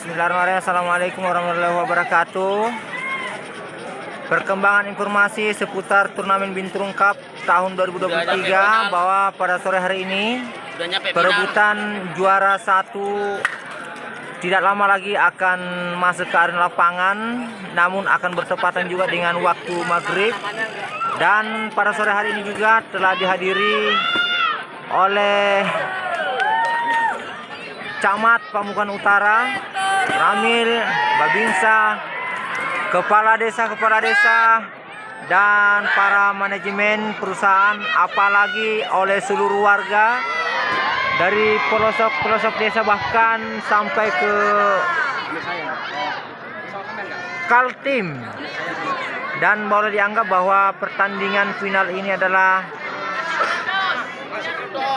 Bismillahirrahmanirrahim. Assalamualaikum warahmatullahi wabarakatuh. Perkembangan informasi seputar turnamen Binturung Cup tahun 2023 bahwa pada sore hari ini perebutan juara satu tidak lama lagi akan masuk ke arena lapangan namun akan bertepatan juga dengan waktu maghrib dan pada sore hari ini juga telah dihadiri oleh Camat Pamukan Utara Ramil Babinsa Kepala Desa-Kepala Desa dan para manajemen perusahaan apalagi oleh seluruh warga dari pelosok-pelosok desa bahkan sampai ke Kaltim. Dan boleh dianggap bahwa pertandingan final ini adalah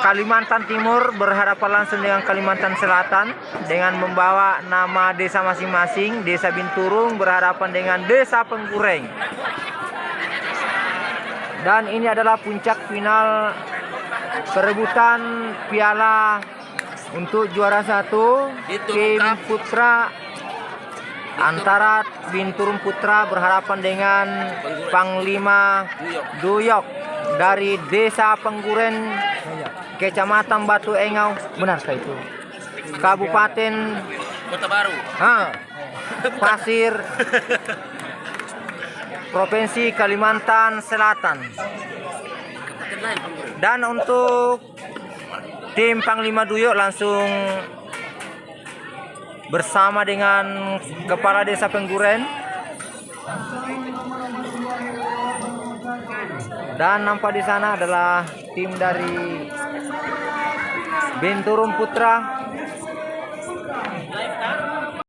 Kalimantan Timur berhadapan langsung dengan Kalimantan Selatan dengan membawa nama desa masing-masing. Desa Binturung berhadapan dengan Desa Penggureng. Dan ini adalah puncak final perebutan piala untuk juara satu tim putra antara Binturung Putra berhadapan dengan Panglima Duyok dari Desa Pengguren Kecamatan Batu Engau. Benarkah itu? Kabupaten Kota Baru. ha, Pasir Provinsi Kalimantan Selatan. Dan untuk tim Panglima Duyok langsung bersama dengan Kepala Desa Pengguren dan nampak di sana adalah tim dari Binturung Putra